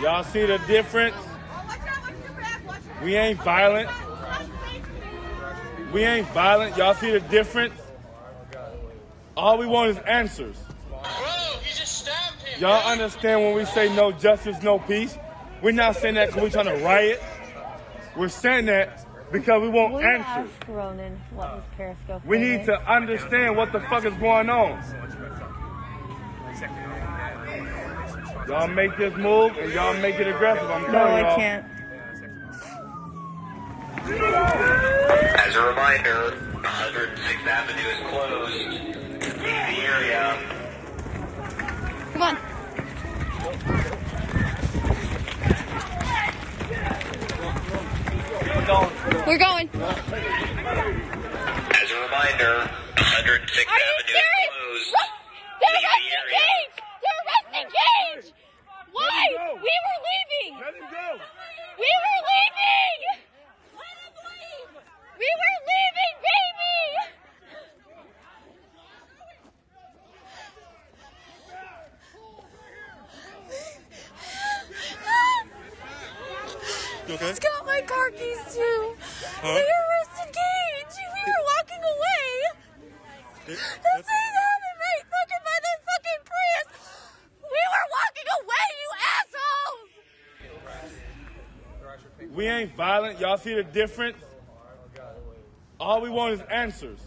Y'all see the difference? We ain't violent. We ain't violent. Y'all see the difference? All we want is answers. You just stabbed him. Y'all understand when we say no justice, no peace? We're not saying that because we're trying to riot. We're saying that because we want you answers. Ronan what his Periscope We need to understand what the fuck is going on. Y'all make this move and y'all make it aggressive. I'm No, telling y'all. I can't. As a reminder, 106th Avenue is closed. Leave the area. Come on. We're going. As a reminder, 106th Avenue serious? is closed. What? They're Leave the arresting area. Gage! They're arresting Gage! Why? him go. We were leaving! Let him go. We were leaving! We were leaving, baby! You okay? He's got my car keys too. They arrested Gage. We were walking away. Happened, mate. Fucking by the fucking Prius. We were walking away, you assholes. We ain't violent. Y'all see the difference? All we want is answers.